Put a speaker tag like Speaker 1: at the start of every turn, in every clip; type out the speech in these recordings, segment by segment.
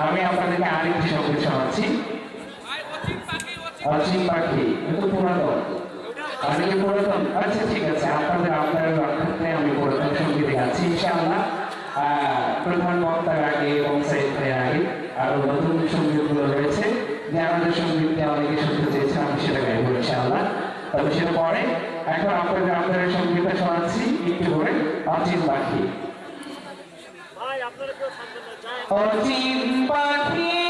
Speaker 1: আমি আপনাদেরকে আরেকটি শব্দ শোনাচ্ছি। অসীম পাখি কিন্তু পুরাতন। আমি কি পুরাতন? আচ্ছা ঠিক আছে, আপনাদের আপনাদের রক্ষার্থে আমি পুরাতন সংগীত গাচ্ছি ইনশাআল্লাহ। প্রধান বক্তার আগে, এবং ভাইয়ের আগে, আরও নতুন সঙ্গীতগুলো রয়েছে। যে আমাদের সঙ্গীতকে অনেকে শুনতে চেয়েছে, আমি সেটা গাইবো, ইনশাআল্লাহ। তবে সেটা পরে, এখন আপনাদের আপনাদের সঙ্গীতটা শোনাচ্ছি, একটু করে অচিন পাখি। পাখি পাখি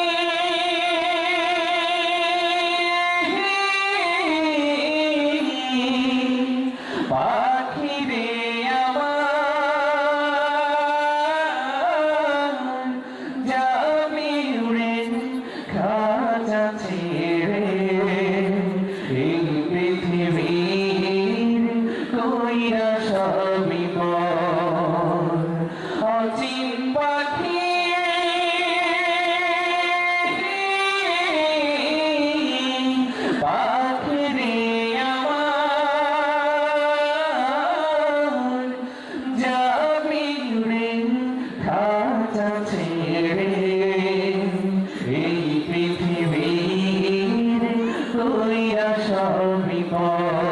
Speaker 1: ছেড়ে এই পৃথিবীর কইরা সবই পর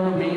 Speaker 1: সবই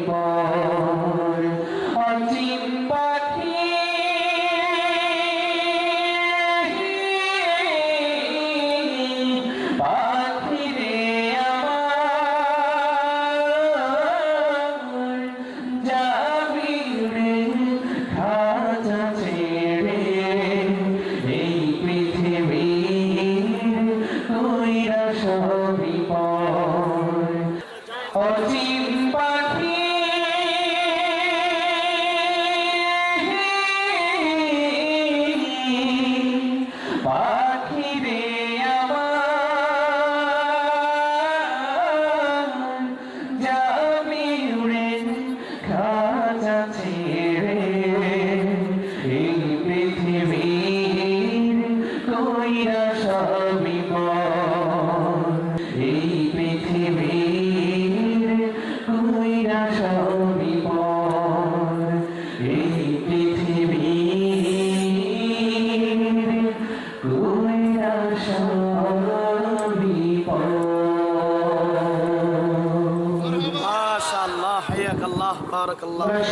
Speaker 1: ছেড়ে এই পৃথিবীর কইরা এই পৃথিবীর কইরা সবই
Speaker 2: بارك
Speaker 1: الله